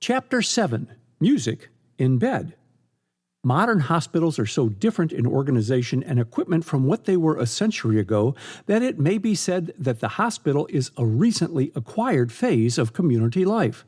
Chapter 7 Music in Bed. Modern hospitals are so different in organization and equipment from what they were a century ago that it may be said that the hospital is a recently acquired phase of community life.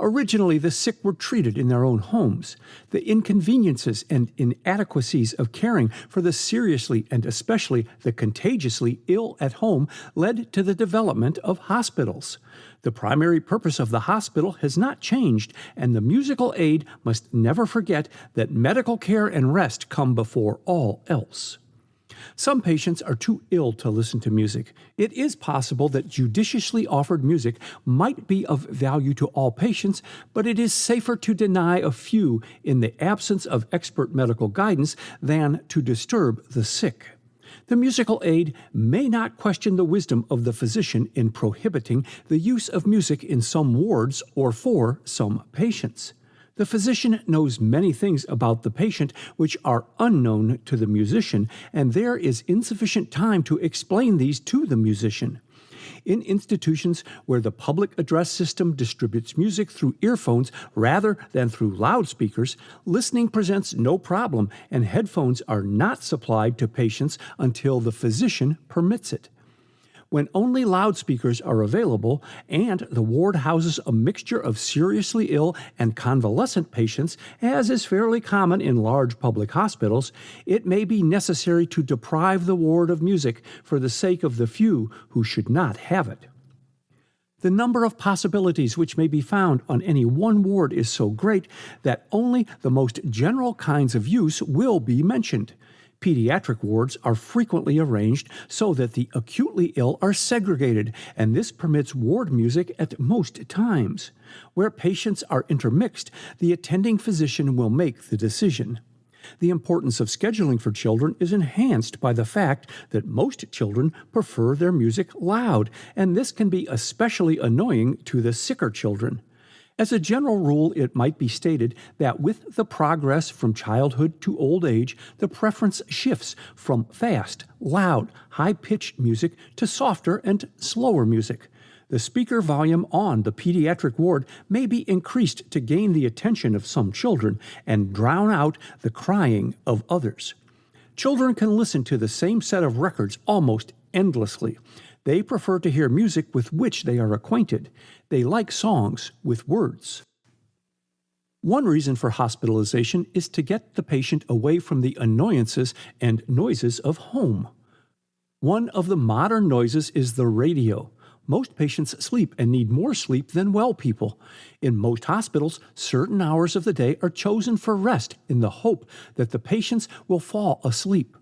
Originally, the sick were treated in their own homes. The inconveniences and inadequacies of caring for the seriously and especially the contagiously ill at home led to the development of hospitals. The primary purpose of the hospital has not changed, and the musical aide must never forget that medical care and rest come before all else. Some patients are too ill to listen to music. It is possible that judiciously offered music might be of value to all patients, but it is safer to deny a few in the absence of expert medical guidance than to disturb the sick. The musical aide may not question the wisdom of the physician in prohibiting the use of music in some wards or for some patients. The physician knows many things about the patient which are unknown to the musician, and there is insufficient time to explain these to the musician. In institutions where the public address system distributes music through earphones rather than through loudspeakers, listening presents no problem, and headphones are not supplied to patients until the physician permits it when only loudspeakers are available and the ward houses a mixture of seriously ill and convalescent patients, as is fairly common in large public hospitals, it may be necessary to deprive the ward of music for the sake of the few who should not have it. The number of possibilities which may be found on any one ward is so great that only the most general kinds of use will be mentioned. Pediatric wards are frequently arranged so that the acutely ill are segregated, and this permits ward music at most times. Where patients are intermixed, the attending physician will make the decision. The importance of scheduling for children is enhanced by the fact that most children prefer their music loud, and this can be especially annoying to the sicker children. As a general rule, it might be stated that with the progress from childhood to old age, the preference shifts from fast, loud, high pitched music to softer and slower music. The speaker volume on the pediatric ward may be increased to gain the attention of some children and drown out the crying of others. Children can listen to the same set of records almost endlessly. They prefer to hear music with which they are acquainted. They like songs with words. One reason for hospitalization is to get the patient away from the annoyances and noises of home. One of the modern noises is the radio. Most patients sleep and need more sleep than well people. In most hospitals, certain hours of the day are chosen for rest in the hope that the patients will fall asleep.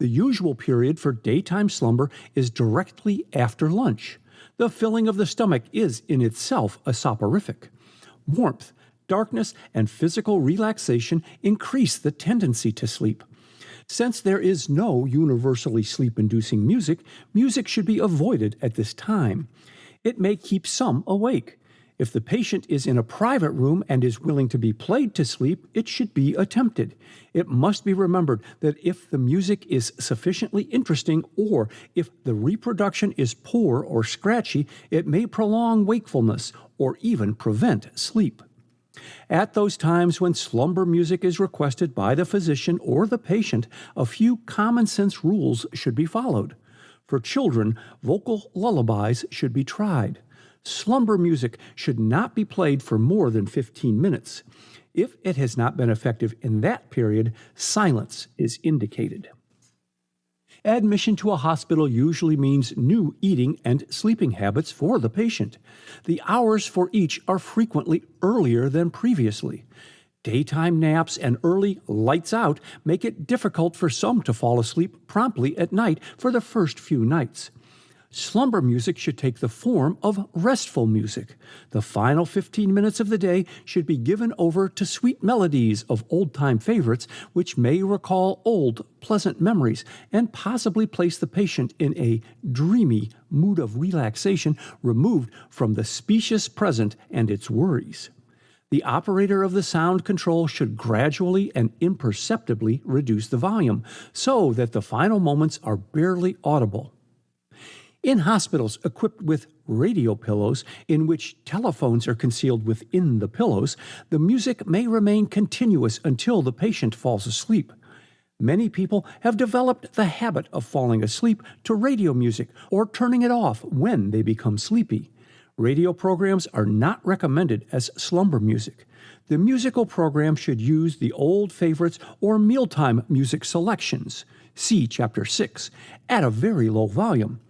The usual period for daytime slumber is directly after lunch. The filling of the stomach is in itself a soporific. Warmth, darkness, and physical relaxation increase the tendency to sleep. Since there is no universally sleep inducing music, music should be avoided at this time. It may keep some awake. If the patient is in a private room and is willing to be played to sleep, it should be attempted. It must be remembered that if the music is sufficiently interesting or if the reproduction is poor or scratchy, it may prolong wakefulness or even prevent sleep. At those times when slumber music is requested by the physician or the patient, a few common sense rules should be followed. For children, vocal lullabies should be tried slumber music should not be played for more than 15 minutes. If it has not been effective in that period, silence is indicated. Admission to a hospital usually means new eating and sleeping habits for the patient. The hours for each are frequently earlier than previously. Daytime naps and early lights out make it difficult for some to fall asleep promptly at night for the first few nights slumber music should take the form of restful music. The final 15 minutes of the day should be given over to sweet melodies of old time favorites, which may recall old, pleasant memories and possibly place the patient in a dreamy mood of relaxation removed from the specious present and its worries. The operator of the sound control should gradually and imperceptibly reduce the volume so that the final moments are barely audible. In hospitals equipped with radio pillows, in which telephones are concealed within the pillows, the music may remain continuous until the patient falls asleep. Many people have developed the habit of falling asleep to radio music or turning it off when they become sleepy. Radio programs are not recommended as slumber music. The musical program should use the old favorites or mealtime music selections, see Chapter 6, at a very low volume.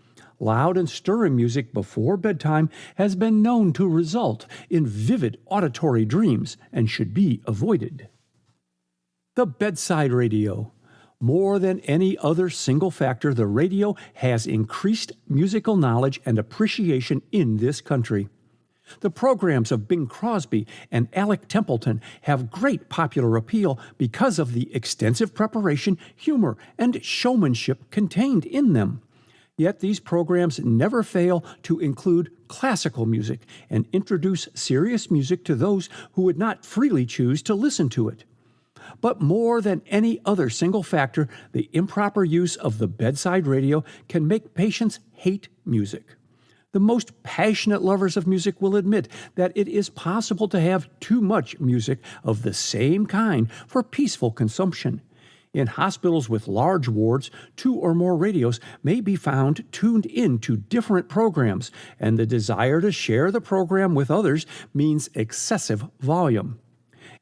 Loud and stirring music before bedtime has been known to result in vivid auditory dreams and should be avoided. The bedside radio. More than any other single factor, the radio has increased musical knowledge and appreciation in this country. The programs of Bing Crosby and Alec Templeton have great popular appeal because of the extensive preparation, humor, and showmanship contained in them. Yet these programs never fail to include classical music and introduce serious music to those who would not freely choose to listen to it. But more than any other single factor, the improper use of the bedside radio can make patients hate music. The most passionate lovers of music will admit that it is possible to have too much music of the same kind for peaceful consumption. In hospitals with large wards, two or more radios may be found tuned in to different programs, and the desire to share the program with others means excessive volume.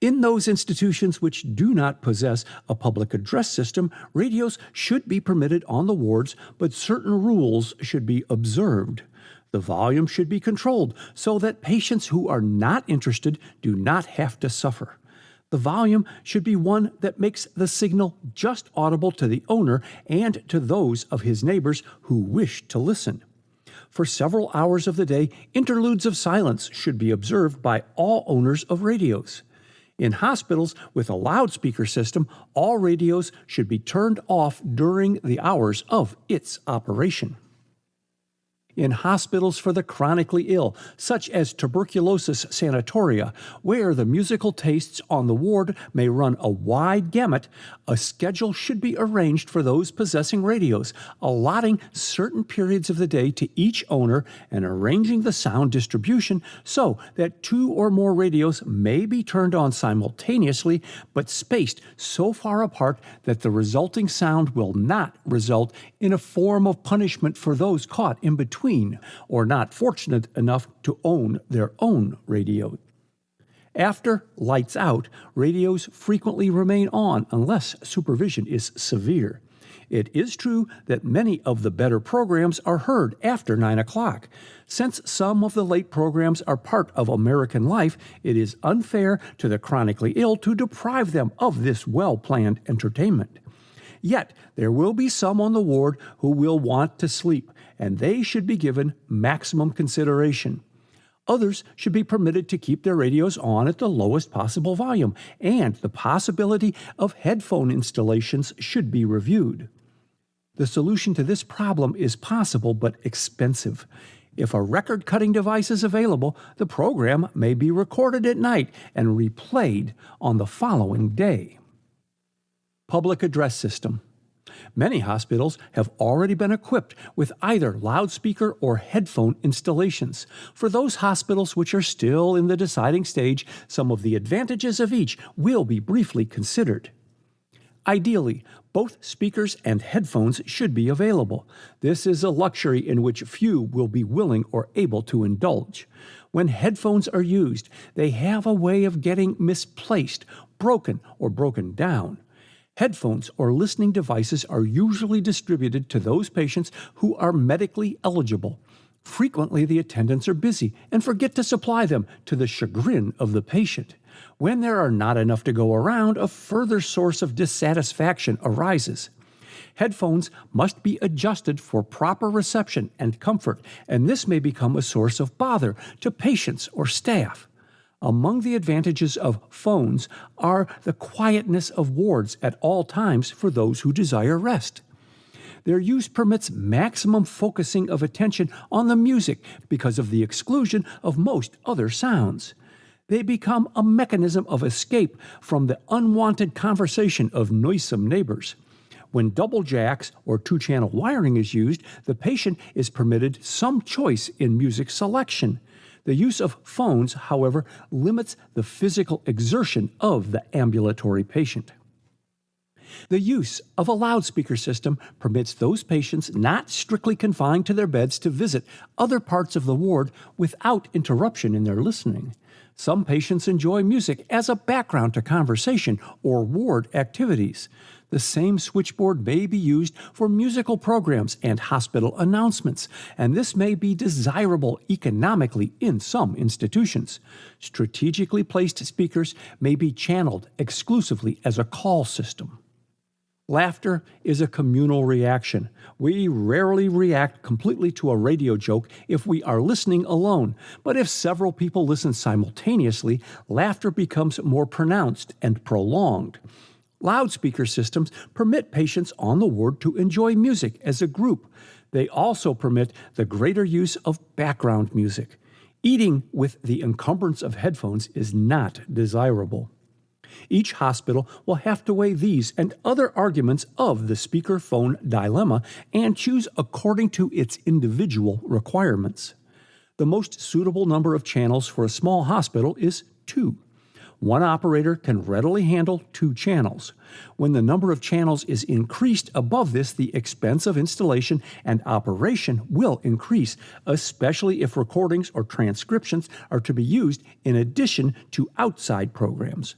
In those institutions which do not possess a public address system, radios should be permitted on the wards, but certain rules should be observed. The volume should be controlled so that patients who are not interested do not have to suffer. The volume should be one that makes the signal just audible to the owner and to those of his neighbors who wish to listen. For several hours of the day, interludes of silence should be observed by all owners of radios. In hospitals with a loudspeaker system, all radios should be turned off during the hours of its operation in hospitals for the chronically ill, such as tuberculosis sanatoria, where the musical tastes on the ward may run a wide gamut, a schedule should be arranged for those possessing radios, allotting certain periods of the day to each owner and arranging the sound distribution so that two or more radios may be turned on simultaneously but spaced so far apart that the resulting sound will not result in a form of punishment for those caught in between between or not fortunate enough to own their own radio. After lights out, radios frequently remain on unless supervision is severe. It is true that many of the better programs are heard after 9 o'clock. Since some of the late programs are part of American life, it is unfair to the chronically ill to deprive them of this well planned entertainment. Yet, there will be some on the ward who will want to sleep, and they should be given maximum consideration. Others should be permitted to keep their radios on at the lowest possible volume, and the possibility of headphone installations should be reviewed. The solution to this problem is possible but expensive. If a record cutting device is available, the program may be recorded at night and replayed on the following day. Public Address System Many hospitals have already been equipped with either loudspeaker or headphone installations. For those hospitals which are still in the deciding stage, some of the advantages of each will be briefly considered. Ideally, both speakers and headphones should be available. This is a luxury in which few will be willing or able to indulge. When headphones are used, they have a way of getting misplaced, broken, or broken down. Headphones or listening devices are usually distributed to those patients who are medically eligible. Frequently, the attendants are busy and forget to supply them to the chagrin of the patient. When there are not enough to go around, a further source of dissatisfaction arises. Headphones must be adjusted for proper reception and comfort, and this may become a source of bother to patients or staff. Among the advantages of phones are the quietness of wards at all times for those who desire rest. Their use permits maximum focusing of attention on the music because of the exclusion of most other sounds. They become a mechanism of escape from the unwanted conversation of noisome neighbors. When double jacks or two channel wiring is used, the patient is permitted some choice in music selection. The use of phones, however, limits the physical exertion of the ambulatory patient. The use of a loudspeaker system permits those patients not strictly confined to their beds to visit other parts of the ward without interruption in their listening. Some patients enjoy music as a background to conversation or ward activities. The same switchboard may be used for musical programs and hospital announcements, and this may be desirable economically in some institutions. Strategically placed speakers may be channeled exclusively as a call system. Laughter is a communal reaction. We rarely react completely to a radio joke if we are listening alone, but if several people listen simultaneously, laughter becomes more pronounced and prolonged. Loudspeaker systems permit patients on the ward to enjoy music as a group. They also permit the greater use of background music. Eating with the encumbrance of headphones is not desirable. Each hospital will have to weigh these and other arguments of the speaker phone dilemma and choose according to its individual requirements. The most suitable number of channels for a small hospital is two. One operator can readily handle two channels. When the number of channels is increased above this, the expense of installation and operation will increase, especially if recordings or transcriptions are to be used in addition to outside programs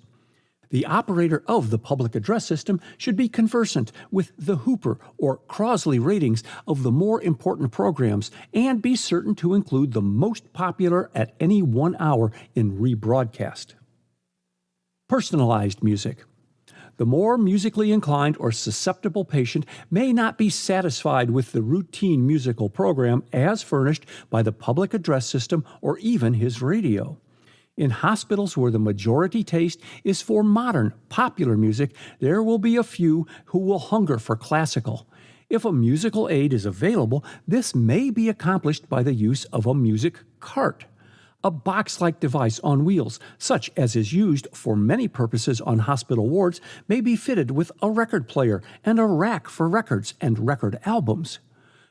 the operator of the public address system should be conversant with the Hooper or Crossley ratings of the more important programs and be certain to include the most popular at any one hour in rebroadcast. Personalized music. The more musically inclined or susceptible patient may not be satisfied with the routine musical program as furnished by the public address system or even his radio. In hospitals where the majority taste is for modern, popular music, there will be a few who will hunger for classical. If a musical aide is available, this may be accomplished by the use of a music cart. A box like device on wheels, such as is used for many purposes on hospital wards, may be fitted with a record player and a rack for records and record albums.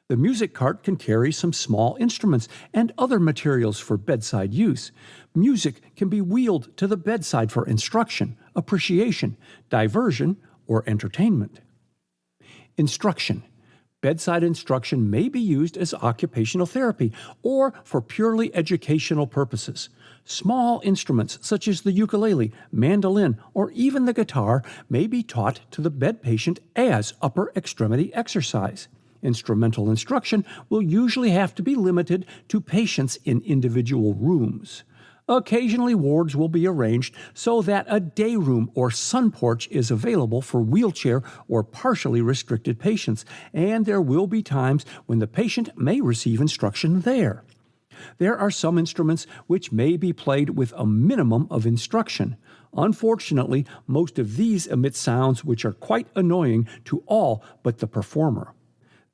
The music cart can carry some small instruments and other materials for bedside use. Music can be wheeled to the bedside for instruction, appreciation, diversion, or entertainment. Instruction. Bedside instruction may be used as occupational therapy or for purely educational purposes. Small instruments such as the ukulele, mandolin, or even the guitar may be taught to the bed patient as upper extremity exercise. Instrumental instruction will usually have to be limited to patients in individual rooms. Occasionally, wards will be arranged so that a day room or sun porch is available for wheelchair or partially restricted patients, and there will be times when the patient may receive instruction there. There are some instruments which may be played with a minimum of instruction. Unfortunately, most of these emit sounds which are quite annoying to all but the performer.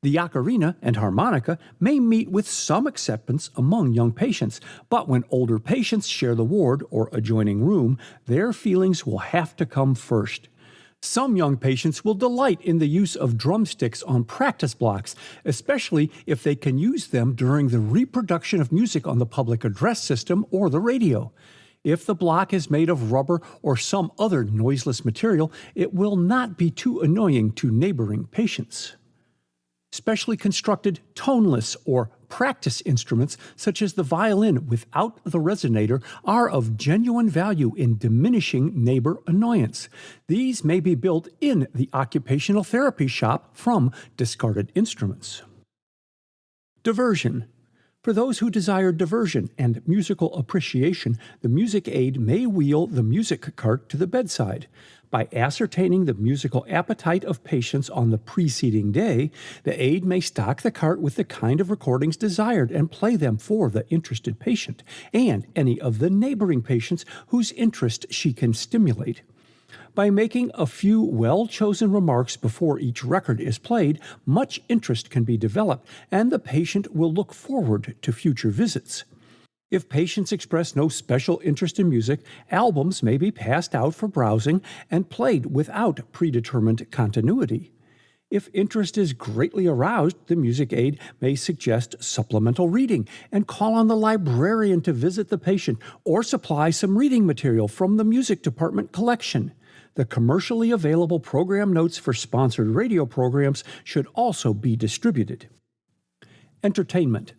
The ocarina and harmonica may meet with some acceptance among young patients, but when older patients share the ward or adjoining room, their feelings will have to come first. Some young patients will delight in the use of drumsticks on practice blocks, especially if they can use them during the reproduction of music on the public address system or the radio. If the block is made of rubber or some other noiseless material, it will not be too annoying to neighboring patients. Specially constructed toneless or practice instruments, such as the violin without the resonator, are of genuine value in diminishing neighbor annoyance. These may be built in the occupational therapy shop from discarded instruments. Diversion. For those who desire diversion and musical appreciation, the music aide may wheel the music cart to the bedside. By ascertaining the musical appetite of patients on the preceding day, the aide may stock the cart with the kind of recordings desired and play them for the interested patient and any of the neighboring patients whose interest she can stimulate. By making a few well chosen remarks before each record is played, much interest can be developed, and the patient will look forward to future visits. If patients express no special interest in music, albums may be passed out for browsing and played without predetermined continuity. If interest is greatly aroused, the music aide may suggest supplemental reading and call on the librarian to visit the patient or supply some reading material from the music department collection. The commercially available program notes for sponsored radio programs should also be distributed. Entertainment.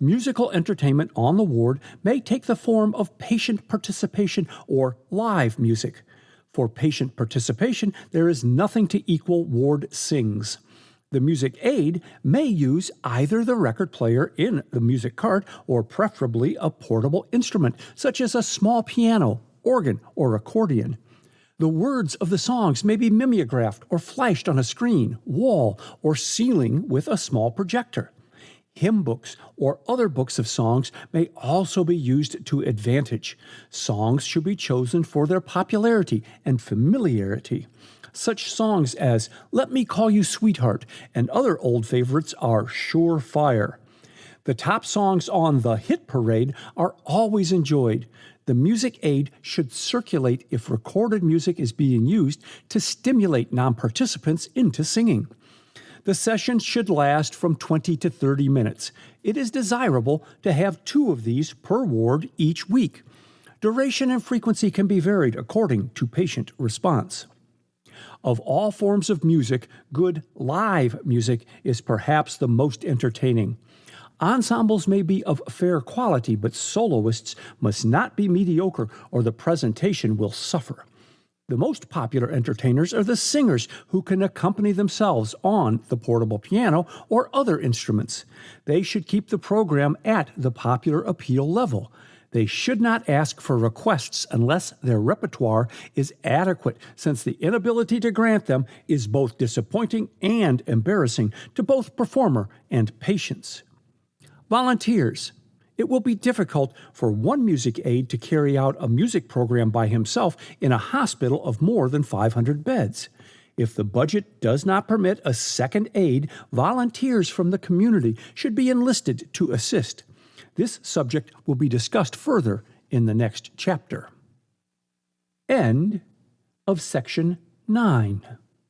Musical entertainment on the ward may take the form of patient participation or live music. For patient participation, there is nothing to equal Ward Sings. The music aide may use either the record player in the music cart or preferably a portable instrument, such as a small piano, organ, or accordion. The words of the songs may be mimeographed or flashed on a screen, wall, or ceiling with a small projector hymn books, or other books of songs may also be used to advantage. Songs should be chosen for their popularity and familiarity. Such songs as Let Me Call You Sweetheart and other old favorites are sure fire. The top songs on the hit parade are always enjoyed. The music aide should circulate if recorded music is being used to stimulate non participants into singing. The session should last from 20 to 30 minutes. It is desirable to have two of these per ward each week. Duration and frequency can be varied according to patient response. Of all forms of music, good live music is perhaps the most entertaining. Ensembles may be of fair quality, but soloists must not be mediocre or the presentation will suffer. The most popular entertainers are the singers who can accompany themselves on the portable piano or other instruments. They should keep the program at the popular appeal level. They should not ask for requests unless their repertoire is adequate, since the inability to grant them is both disappointing and embarrassing to both performer and patients. Volunteers. It will be difficult for one music aide to carry out a music program by himself in a hospital of more than 500 beds. If the budget does not permit a second aide, volunteers from the community should be enlisted to assist. This subject will be discussed further in the next chapter. End of section 9.